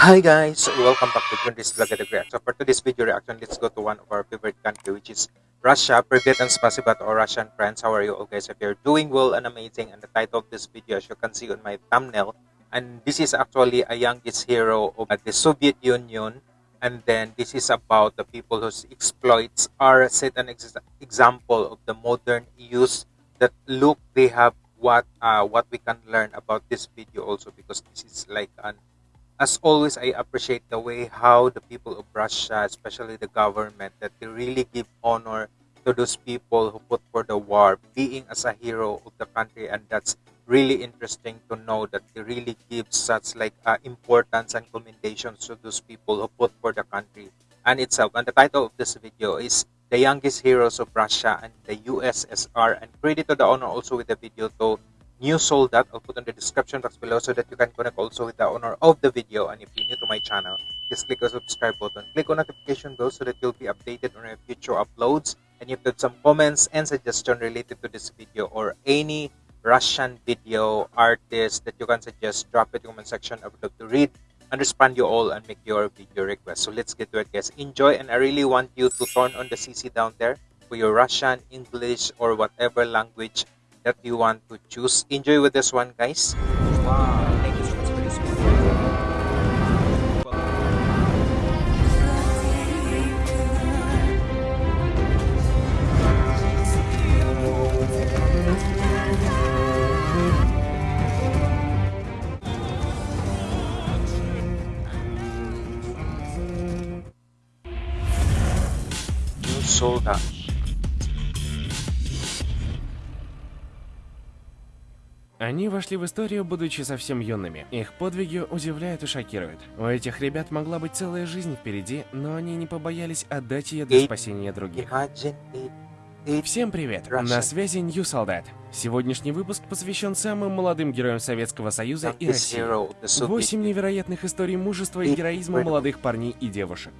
Hi guys, welcome back to Grundy's Vlog at the So for today's video reaction, let's go to one of our favorite country which is Russia. Privet and spasiba to our Russian friends. How are you all guys? If you're doing well and amazing and the title of this video as you can see on my thumbnail and this is actually a youngest hero of the Soviet Union and then this is about the people whose exploits are set an ex example of the modern use that look they have what uh, what we can learn about this video also because this is like an as always, I appreciate the way how the people of Russia, especially the government, that they really give honor to those people who put for the war, being as a hero of the country, and that's really interesting to know that they really give such like uh, importance and commendations to those people who put for the country and itself. And the title of this video is "The Youngest Heroes of Russia and the USSR," and credit to the honor also with the video to new soldat i'll put in the description box below so that you can connect also with the owner of the video. And if you're new to my channel just click the subscribe button. Click on notification bell so that you'll be updated on our future uploads. And if you have got some comments and suggestion related to this video or any russian video artist that you can suggest drop it in the comment section. I would love to read and respond you all and make your video request. So let's get to it guys. Enjoy and i really want you to turn on the cc down there for your russian english or whatever language that you want to choose. Enjoy with this one, guys. Wow, Они вошли в историю, будучи совсем юными. Их подвиги удивляют и шокируют. У этих ребят могла быть целая жизнь впереди, но они не побоялись отдать ее для спасения других. Всем привет! На связи Нью Солдат. Сегодняшний выпуск посвящен самым молодым героям Советского Союза и России. Восемь невероятных историй мужества и героизма молодых парней и девушек.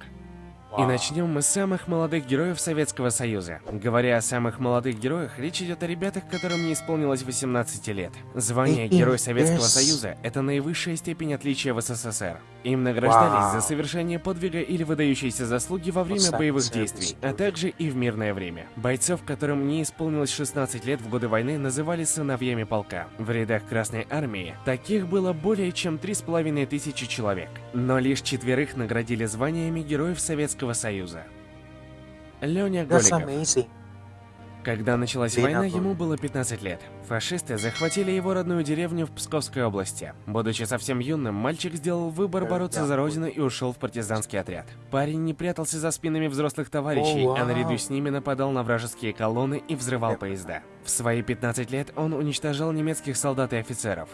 И начнем мы с самых молодых героев Советского Союза. Говоря о самых молодых героях, речь идет о ребятах, которым не исполнилось 18 лет. Звание Герой Советского. Союза – это наивысшая степень отличия в СССР. Им награждались за совершение подвига или выдающиеся заслуги во время боевых действий, а также и в мирное время. Бойцов, которым не исполнилось 16 лет в годы войны, называли сыновьями полка. В рядах Красной Армии таких было более чем 3,5 тысячи человек. Но лишь четверых наградили званиями Героев Советского Союза. Леня Голиков. Когда началась война, ему было 15 лет. Фашисты захватили его родную деревню в Псковской области. Будучи совсем юным, мальчик сделал выбор бороться за родину и ушел в партизанский отряд. Парень не прятался за спинами взрослых товарищей, а наряду с ними нападал на вражеские колонны и взрывал Я поезда. В свои 15 лет он уничтожал немецких солдат и офицеров.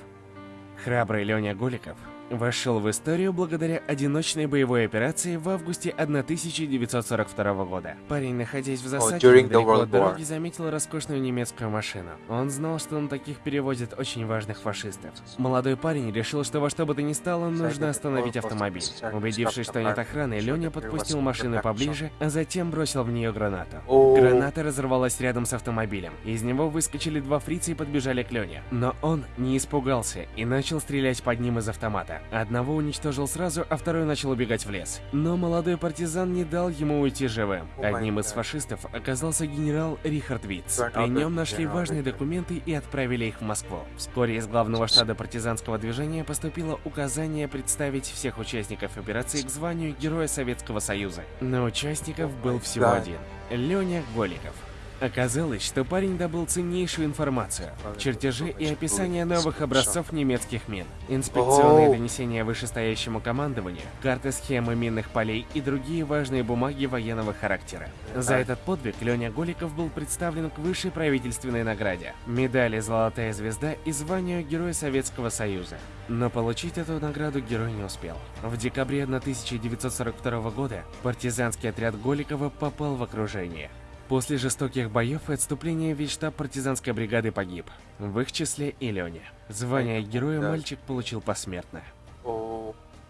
Храбрый Леня Голиков вошел в историю благодаря одиночной боевой операции в августе 1942 года. Парень, находясь в засаде the недалеко от дороги, заметил роскошную немецкую машину. Он знал, что на таких перевозят очень важных фашистов. Молодой парень решил, что во что бы то ни стало, нужно остановить автомобиль. Убедившись, что нет охраны, Леня подпустил машину поближе, а затем бросил в нее гранату. Граната разорвалась рядом с автомобилем. Из него выскочили два фрица и подбежали к Лене. Но он не испугался и начал стрелять под ним из автомата. Одного уничтожил сразу, а второй начал убегать в лес. Но молодой партизан не дал ему уйти живым. Одним из фашистов оказался генерал Рихард. Turn При нем нашли важные документы и отправили их в Москву. Вскоре из главного штаба партизанского движения поступило указание представить всех участников операции к званию Героя Советского Союза. Но участников был всего один. Леня Голиков. Оказалось, что парень добыл ценнейшую информацию, чертежи и описание новых образцов немецких мин, инспекционные донесения вышестоящему командованию, карты схемы минных полей и другие важные бумаги военного характера. За этот подвиг Леня Голиков был представлен к высшей правительственной награде – медали «Золотая звезда» и званию Героя Советского Союза. Но получить эту награду герой не успел. В декабре 1942 года партизанский отряд Голикова попал в окружение. После жестоких боев и отступления весь штаб партизанской бригады погиб. В их числе и Леня. Звание героя мальчик получил посмертно.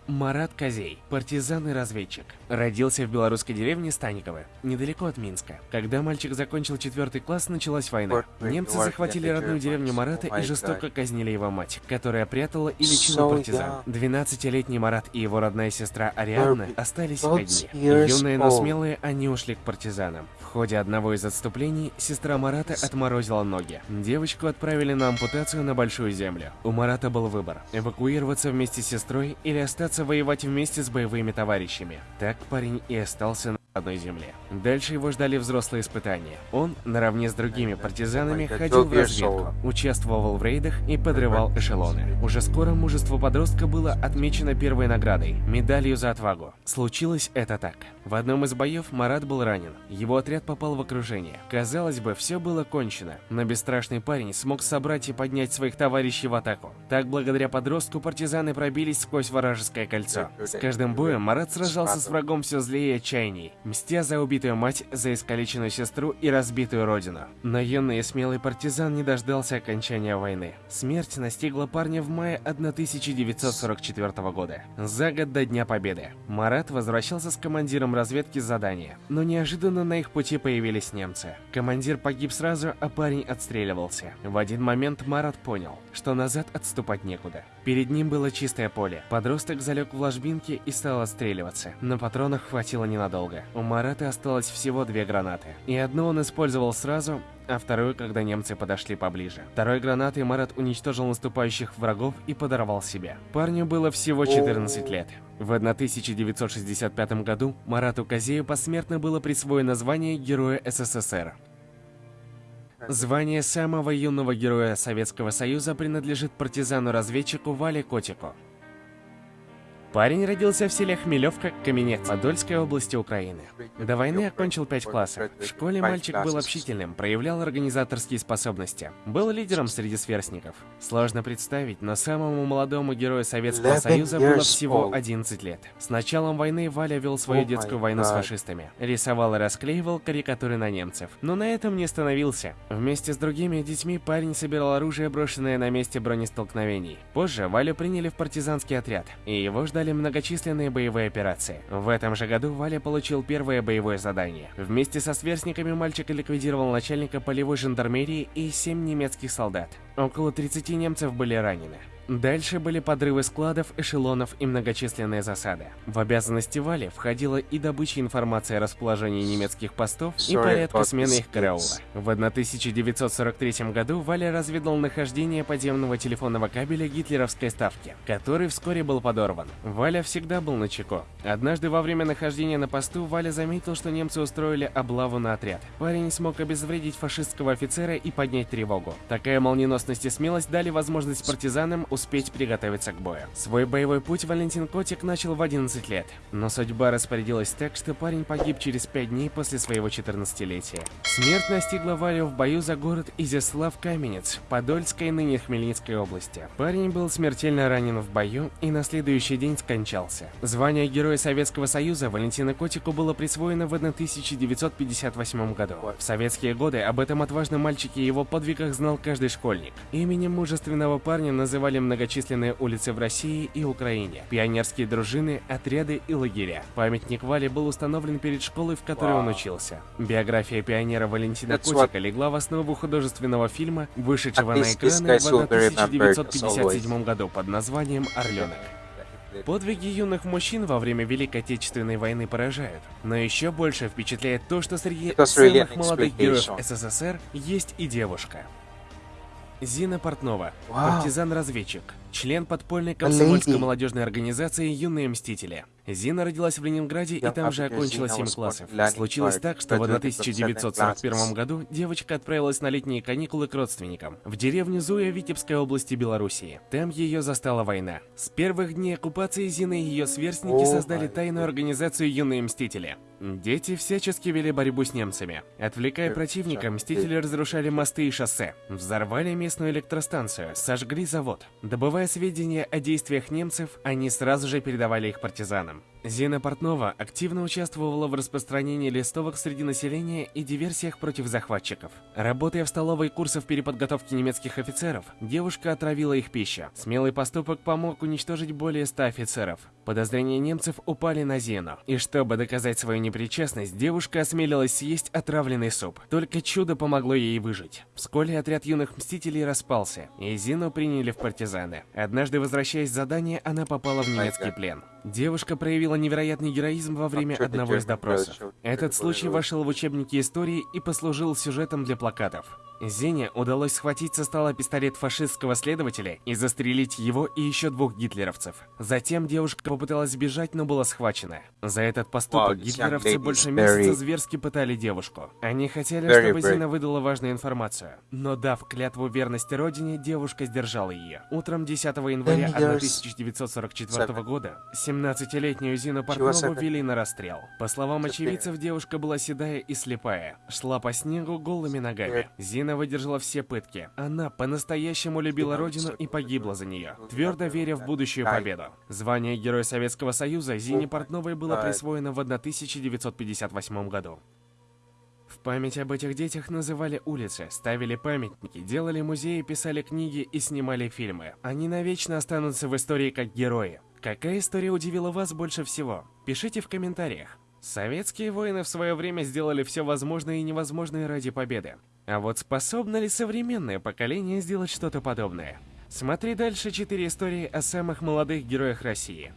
Марат Козей, партизан и разведчик. Родился в белорусской деревне Станиково, недалеко от Минска. Когда мальчик закончил четвертый класс, началась война. Немцы захватили родную деревню Марата и жестоко казнили его мать, которая прятала и лечила партизан. 12-летний Марат и его родная сестра Ариадна остались одни. Юные, но смелые, они ушли к партизанам. В ходе одного из отступлений сестра Марата отморозила ноги. Девочку отправили на ампутацию на Большую Землю. У Марата был выбор – эвакуироваться вместе с сестрой или остаться воевать вместе с боевыми товарищами. Так парень и остался на одной земле. Дальше его ждали взрослые испытания. Он, наравне с другими партизанами, ходил в разведку, участвовал в рейдах и подрывал эшелоны. Уже скоро мужество подростка было отмечено первой наградой – медалью за отвагу. Случилось это так. В одном из боев Марат был ранен. Его отряд попал в окружение. Казалось бы, все было кончено, но бесстрашный парень смог собрать и поднять своих товарищей в атаку. Так, благодаря подростку, партизаны пробились сквозь вражеское кольцо. С каждым боем Марат сражался с врагом все злее и отчаянней мстя за убитую мать, за искалеченную сестру и разбитую родину. Но юный и смелый партизан не дождался окончания войны. Смерть настигла парня в мае 1944 года, за год до Дня Победы. Марат возвращался с командиром разведки с задания, но неожиданно на их пути появились немцы. Командир погиб сразу, а парень отстреливался. В один момент Марат понял, что назад отступать некуда. Перед ним было чистое поле. Подросток залег в ложбинке и стал отстреливаться, но патронов хватило ненадолго. У Марата осталось всего две гранаты. И одну он использовал сразу, а вторую, когда немцы подошли поближе. Второй гранатой Марат уничтожил наступающих врагов и подорвал себя. Парню было всего 14 лет. В 1965 году Марату Казею посмертно было присвоено звание Героя СССР. Звание самого юного героя Советского Союза принадлежит партизану-разведчику Вале Котику. Парень родился в селе Хмелевка, Каменец, Подольской области Украины. До войны окончил 5 классов. В школе мальчик был общительным, проявлял организаторские способности. Был лидером среди сверстников. Сложно представить, но самому молодому герою Советского Союза было всего 11 лет. С началом войны Валя вел свою детскую войну с фашистами. Рисовал и расклеивал карикатуры на немцев. Но на этом не остановился. Вместе с другими детьми парень собирал оружие, брошенное на месте бронестолкновений. Позже Валю приняли в партизанский отряд, и его ждали ждали многочисленные боевые операции. В этом же году Валя получил первое боевое задание. Вместе со сверстниками мальчик ликвидировал начальника полевой жандармерии и 7 немецких солдат. Около 30 немцев были ранены. Дальше были подрывы складов, эшелонов и многочисленные засады. В обязанности Вали входила и добыча информации о расположении немецких постов и порядка смены их караула. В 1943 году Валя разведал нахождение подземного телефонного кабеля гитлеровской ставки, который вскоре был подорван. Валя всегда был на чеку. Однажды во время нахождения на посту Валя заметил, что немцы устроили облаву на отряд. Парень смог обезвредить фашистского офицера и поднять тревогу. Такая молниеносность и смелость дали возможность партизанам успеть приготовиться к бою. Свой боевой путь Валентин Котик начал в 11 лет, но судьба распорядилась так, что парень погиб через 5 дней после своего 14-летия. Смерть настигла Валю в бою за город Изяслав-Каменец, Подольской, ныне Хмельницкой области. Парень был смертельно ранен в бою и на следующий день скончался. Звание Героя Советского Союза Валентина Котику было присвоено в 1958 году. В советские годы об этом отважном мальчике и его подвигах знал каждый школьник. Именем мужественного парня называли многочисленные улицы в России и Украине, пионерские дружины, отряды и лагеря. Памятник Вале был установлен перед школой, в которой wow. он учился. Биография пионера Валентина That's Котика легла в основу художественного фильма, вышедшего на экраны в 1957 году под названием «Орленок». Подвиги юных мужчин во время Великой Отечественной войны поражают, но еще больше впечатляет то, что среди самых молодых героев СССР есть и девушка. Зина Портнова, партизан-разведчик, член подпольной комсомольской молодежной организации «Юные Мстители». Зина родилась в Ленинграде и там же окончила 7 классов. Случилось так, что в 1941 году девочка отправилась на летние каникулы к родственникам в деревню Зуя Витебской области Белоруссии. Там ее застала война. С первых дней оккупации Зина и ее сверстники создали тайную организацию «Юные Мстители». Дети всячески вели борьбу с немцами. Отвлекая противника, Мстители разрушали мосты и шоссе, взорвали местную электростанцию, сожгли завод, добывали Добывая сведения о действиях немцев, они сразу же передавали их партизанам. Зина Портнова активно участвовала в распространении листовок среди населения и диверсиях против захватчиков. Работая в столовой курсов переподготовки немецких офицеров, девушка отравила их пищу. Смелый поступок помог уничтожить более 100 офицеров. Подозрения немцев упали на Зину. И чтобы доказать свою непричастность, девушка осмелилась съесть отравленный суп. Только чудо помогло ей выжить. Вскоре отряд юных мстителей распался, и Зину приняли в партизаны. Однажды, возвращаясь с задания, она попала в немецкий плен. Девушка проявила невероятный героизм во время одного из допросов. Этот случай вошел в учебники истории и послужил сюжетом для плакатов. Зене удалось схватить со стола пистолет фашистского следователя и застрелить его и еще двух гитлеровцев. Затем девушка попыталась сбежать, но была схвачена. За этот поступок Wow, гитлеровцы больше месяца very- зверски пытали девушку. Они хотели, Very чтобы brave. Зина выдала важную информацию. Но дав клятву верности родине, девушка сдержала ее. Утром 10 января Ten years 1944 года 17-летнюю Зину Портнову seven. вели на расстрел. По словам очевидцев, девушка была седая и слепая. Шла по снегу голыми ногами. Зина выдержала все пытки. Она по-настоящему любила родину и погибла за нее, твердо веря в будущую победу. Звание Героя Советского Союза Зине Портновой было присвоено в 1958 году. В память об этих детях называли улицы, ставили памятники, делали музеи, писали книги и снимали фильмы. Они навечно останутся в истории как герои. Какая история удивила вас больше всего? Пишите в комментариях. Советские воины в свое время сделали все возможное и невозможное ради победы. А вот способно ли современное поколение сделать что-то подобное? Смотри дальше четыре истории о самых молодых героях России.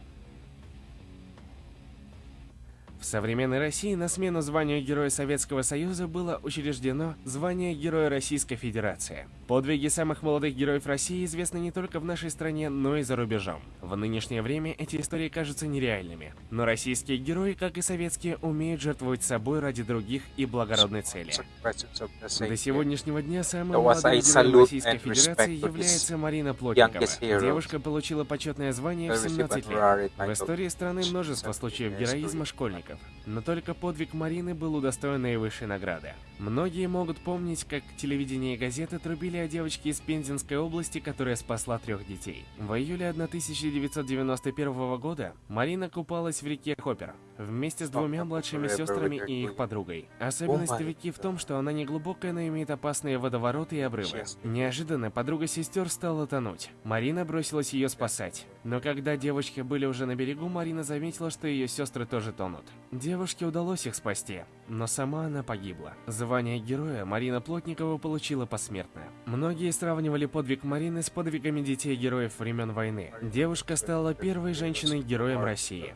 В современной России на смену званию Героя Советского Союза было учреждено звание Героя Российской Федерации. Подвиги самых молодых героев России известны не только в нашей стране, но и за рубежом. В нынешнее время эти истории кажутся нереальными. Но российские герои, как и советские, умеют жертвовать собой ради других и благородной цели. До сегодняшнего дня самым молодым героем Российской Федерации является Марина Плотникова. Девушка получила почетное звание в They received 17 лет. В истории страны множество случаев героизма history. Школьников, но только подвиг Марины был удостоен наивысшей награды. Многие могут помнить, как телевидение и газеты трубили о девочке из Пензенской области, которая спасла трех детей. В июле 1991 года Марина купалась в реке Хоппер вместе с двумя младшими сестрами и их подругой. Особенность реки в том, что она не глубокая, но имеет опасные водовороты и обрывы. Неожиданно подруга сестер стала тонуть. Марина бросилась ее спасать. Но когда девочки были уже на берегу, Марина заметила, что ее сестры тоже тонут. Девушке удалось их спасти, но сама она погибла. Звание героя Марина Плотникова получила посмертно. Многие сравнивали подвиг Марины с подвигами детей героев времен войны. Девушка стала первой женщиной-героем России.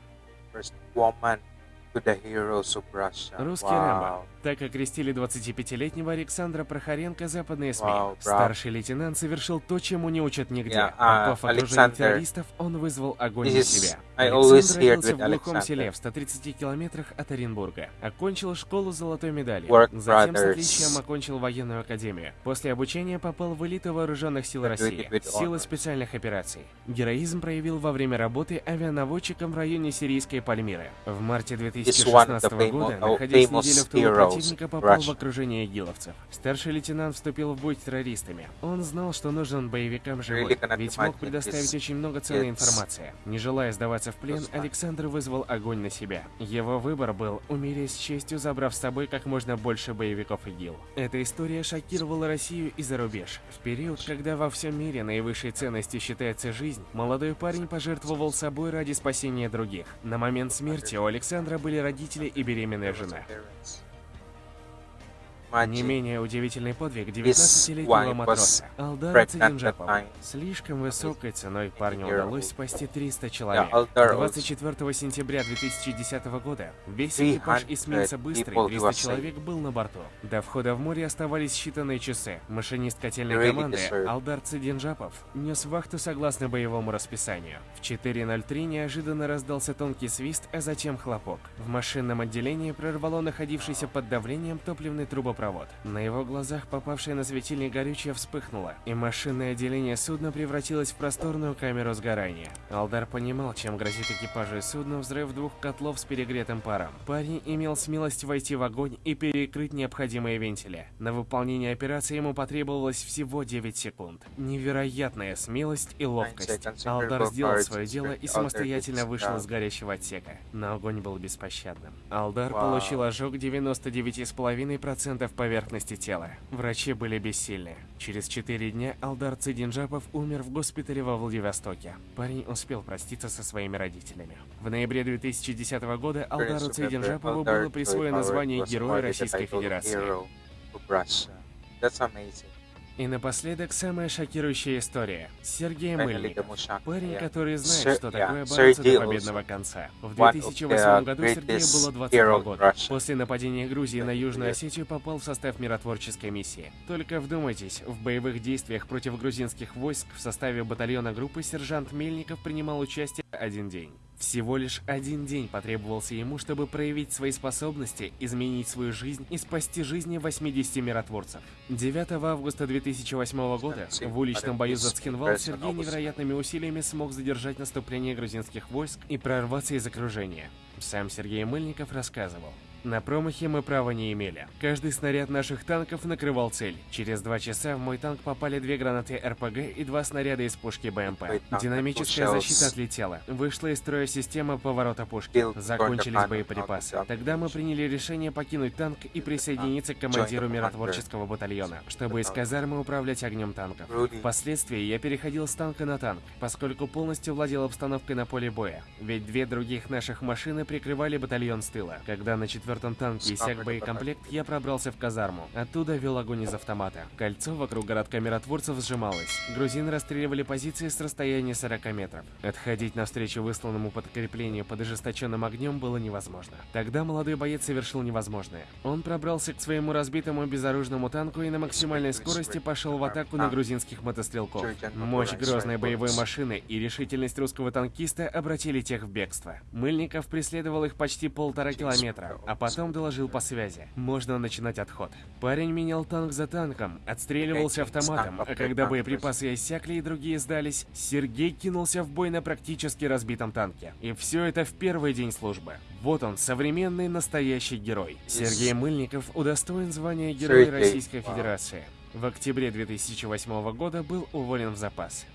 Русский. Рэмбо. Так окрестили 25-летнего Александра Прохоренко западные СМИ. Браво. Старший лейтенант совершил то, чему не учат нигде. Yeah, а, Попав в окружение террористов, он вызвал огонь is- себя. Александр родился в глухом Alexander. селе в 130 километрах от Оренбурга. Окончил школу с золотой медалью. Work Затем с brothers. отличием окончил военную академию. После обучения попал в элиту вооруженных сил России. Силы специальных операций. Героизм проявил во время работы авианаводчиком в районе сирийской Пальмиры. В марте one of the 2016 famo- года, oh, находясь неделю в тылу heroes противника, попал в окружение игиловцев. Старший лейтенант вступил в бой с террористами. Он знал, что нужен боевикам живой, ведь мог предоставить очень много ценной информации. Не желая сдаваться в плен. Александр вызвал огонь на себя. Его выбор был умереть с честью, забрав с собой как можно больше боевиков ИГИЛ. Эта история шокировала Россию и за рубеж. В период, когда во всем мире наивысшей ценностью считается жизнь, молодой парень пожертвовал собой ради спасения других. На момент смерти у Александра были родители и беременная жена. Не менее удивительный подвиг This 19-летнего wife матроса Алдара time. Слишком высокой ценой парню удалось спасти 300 человек. Aldar 24 сентября 2010 года весь экипаж 300 эсминца «Быстрый» people 300 was человек был на борту. До входа в море оставались считанные часы. Машинист котельной команды. Алдар Цидинджапов нес вахту согласно боевому расписанию. В 4.03 неожиданно раздался тонкий свист, а затем хлопок. В машинном отделении прорвало находившийся под давлением топливный трубопровод. Трубопровод. На его глазах попавшее на светильник горючее вспыхнуло, и машинное отделение судна превратилось в просторную камеру сгорания. Алдар понимал, чем грозит экипажу судна взрыв двух котлов с перегретым паром. Парень имел смелость войти в огонь и перекрыть необходимые вентили. На выполнение операции ему потребовалось всего 9 секунд. Невероятная смелость и ловкость. Алдар сделал свое дело и самостоятельно вышел из горящего отсека. Но огонь был беспощадным. Алдар получил ожог 99,5% поверхности тела. Врачи были бессильны. Через 4 дня Алдар Цидинджапов умер в госпитале во Владивостоке. Парень успел проститься со своими родителями. В ноябре 2010 года Алдару Цидинджапову было присвоено звание Героя Российской Федерации. That's amazing. И напоследок самая шокирующая история. Сергей Мыльников. Парень, который знает, что такое бороться до победного конца. В one of 2008 the году Сергею было hero 22 in года. После нападения Грузии на Южную. Осетию попал в состав миротворческой миссии. Только вдумайтесь, в боевых действиях против грузинских войск в составе батальона группы сержант Мельников принимал участие один день. Всего лишь один день потребовался ему, чтобы проявить свои способности, изменить свою жизнь и спасти жизни 80 миротворцев. 9 августа 2008 года в уличном бою за Цхинвал Сергей невероятными усилиями смог задержать наступление грузинских войск и прорваться из окружения. Сам Сергей Мыльников рассказывал. На промахе мы права не имели. Каждый снаряд наших танков накрывал цель. Через два часа в мой танк попали две гранаты РПГ и два снаряда из пушки БМП. Динамическая защита отлетела. Вышла из строя система поворота пушки. Закончились боеприпасы. Тогда мы приняли решение покинуть танк и присоединиться к командиру миротворческого батальона, чтобы из казармы управлять огнем танков. Впоследствии я переходил с танка на танк, поскольку полностью владел обстановкой на поле боя. Ведь две других наших машины прикрывали батальон с тыла. Когда на четвертом танке иссяк боекомплект, я пробрался в казарму. Оттуда вел огонь из автомата. Кольцо вокруг городка миротворцев сжималось. Грузины расстреливали позиции с расстояния 40 метров. Отходить навстречу высланному подкреплению под ожесточенным огнем было невозможно. Тогда молодой боец совершил невозможное. Он пробрался к своему разбитому безоружному танку и на максимальной скорости пошел в атаку на грузинских мотострелков. Мощь грозной боевой машины и решительность русского танкиста обратили тех в бегство. Мыльников преследовал их почти полтора километра, а потом доложил по связи. Можно начинать отход. Парень менял танк за танком, отстреливался автоматом, а когда боеприпасы иссякли и другие сдались, Сергей кинулся в бой на практически разбитом танке. И все это в первый день службы. Вот он, современный настоящий герой. Сергей Мыльников удостоен звания Героя Российской. Федерации. В октябре 2008 года был уволен в запас.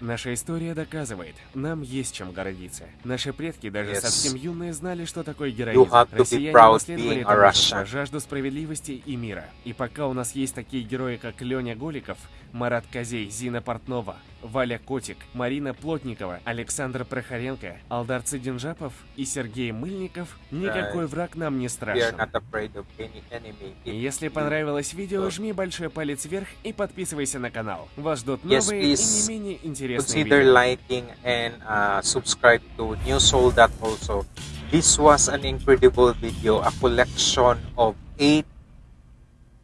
Наша история доказывает, нам есть чем гордиться. Наши предки, даже Yes. совсем юные, знали, что такое героизм. Россияне being это жажду справедливости и мира. И пока у нас есть такие герои, как Леня Голиков, Марат Козей, Зина Портнова, Валя Котик, Марина Плотникова, Александр Прохоренко, Алдар Цидинжапов и Сергей Мыльников, никакой враг нам не страшен. Если понравилось видео, жми большой палец вверх и подписывайся на канал. Вас ждут новые и не менее интересные видео. liking and uh, subscribe to also. This was an incredible video, a collection of eight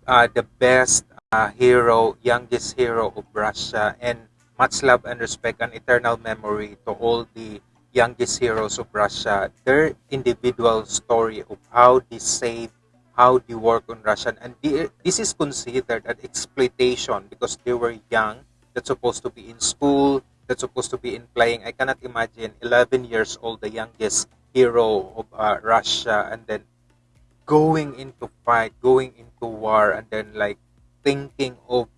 uh, the best uh, hero, youngest hero of Russia, and much love and respect and eternal memory to all the youngest heroes of Russia. Their individual story of how they saved, how they work on Russian, and this is considered an exploitation because they were young. That's supposed to be in school. That's supposed to be in playing. I cannot imagine 11 years old, the youngest hero of uh, Russia, and then going into fight, going into war, and then like thinking of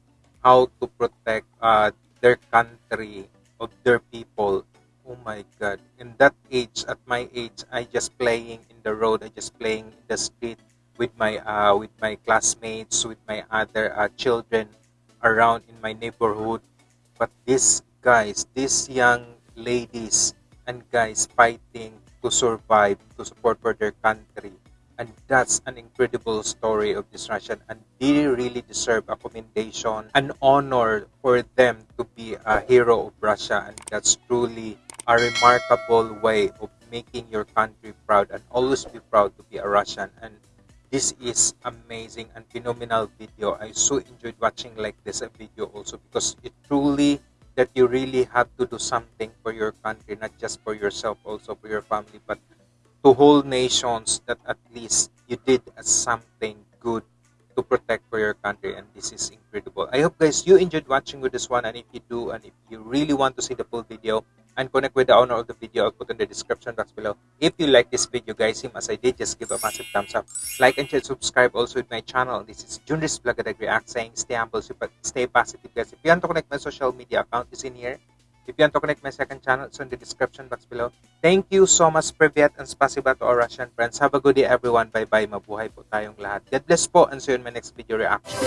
how to protect uh, their country, of their people. Oh my God! In that age, at my age, I just playing in the road. I just playing in the street with my uh, with my classmates, with my other uh, children around in my neighborhood. But these guys, these young ladies and guys fighting to survive, to support for their country. That's an incredible story of this Russian. And they really deserve a commendation, an honor for them to be a hero of Russia. And that's truly a remarkable way of making your country proud and always be proud to be a Russian. And this is amazing and phenomenal video. I so enjoyed watching like this video also because it truly that you really have to do something for your country, not just for yourself, also for your family, but to whole nations that at least you did something good to protect for your country and this is incredible. I hope guys you enjoyed watching with this one and if you do and if you really want to see the full video and connect with the owner of the video i'll put in the description box below. If you like this video guys same as i did just give a massive thumbs up. Like and share subscribe also with my channel. This is junris Vlogadag react saying stay humble stay positive guys. If you want to connect my social media account is in here if you want to connect my second channel, it's in the description box below. Thank you so much, Privyat, and spasiba to our Russian friends. Have a good day, everyone. Bye-bye. Mabuhay po tayong lahat. God bless po, and see you in my next video reaction.